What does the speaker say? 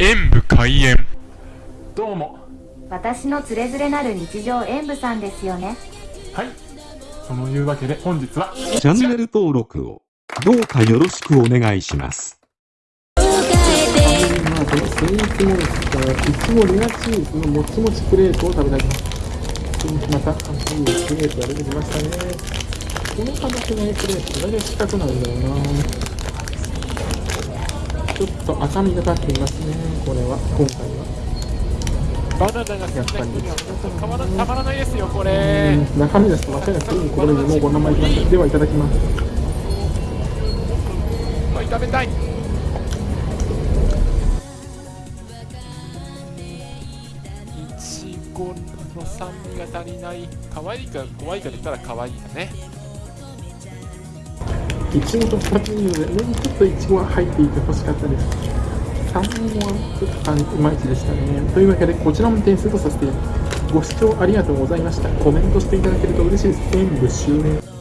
演武開演どうも私のつれづれなる日常演舞さんですよねはいそのいうわけで本日はチャンネル登録をどうかよろしくお願いします。まあ、このスイーツモンスター、いちごレアチーズのもちもちプレートを食べたいす。また、新しいプレートが出てきましたね。この形のプレート、大体四角なんだよな。ちょっと赤みがかっていますね、これは、今回は。バナナが好きな人には本当たまらたまらないですよ、こうれ。ん中身ですと間違いなくいい心にもうこのままいきました。では、いただきます。まあ炒めたい。いちごの酸味が足りない。可愛いか怖いかで言ったら可愛いだね。いちごと2つにで、もうちょっといちごが入っていてほしかったです。3本はちょっとあいまいちでしたね。というわけで、こちらも点数とさせて、ご視聴ありがとうございました。コメントしていただけると嬉しいです。全部終了。